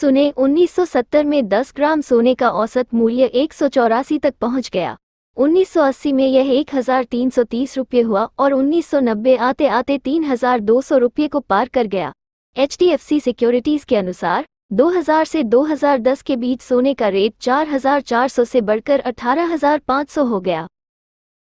सुने 1970 में 10 ग्राम सोने का औसत मूल्य एक सौ चौरासी तक पहुँच गया। 1980 में यह 1330 रुपये हुआ और 1990 आते आते 3200 रुपये को पार कर गया। HDFC सिक्योरिटीज के अनुसार 2000 से 2010 के बीच सोने का रेट 4400 से बढ़कर 18500 हो गया।